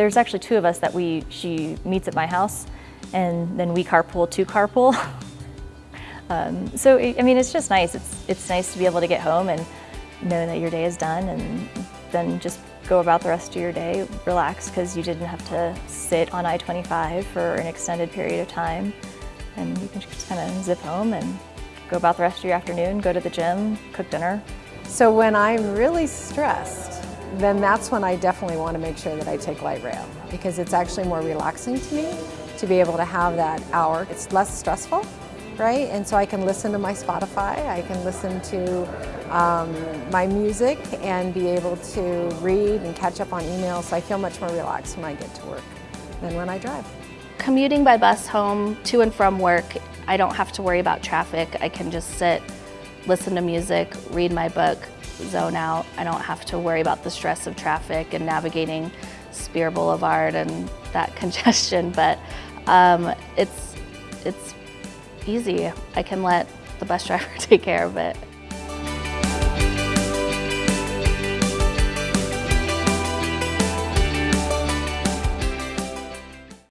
there's actually two of us that we, she meets at my house and then we carpool to carpool. um, so, I mean, it's just nice. It's, it's nice to be able to get home and know that your day is done and then just go about the rest of your day, relax because you didn't have to sit on I-25 for an extended period of time. And you can just kind of zip home and go about the rest of your afternoon, go to the gym, cook dinner. So when I'm really stressed, then that's when I definitely want to make sure that I take light rail because it's actually more relaxing to me to be able to have that hour. It's less stressful, right? And so I can listen to my Spotify, I can listen to um, my music and be able to read and catch up on emails. So I feel much more relaxed when I get to work than when I drive. Commuting by bus home to and from work, I don't have to worry about traffic. I can just sit, listen to music, read my book, zone out. I don't have to worry about the stress of traffic and navigating Speer Boulevard and that congestion, but um, it's, it's easy. I can let the bus driver take care of it.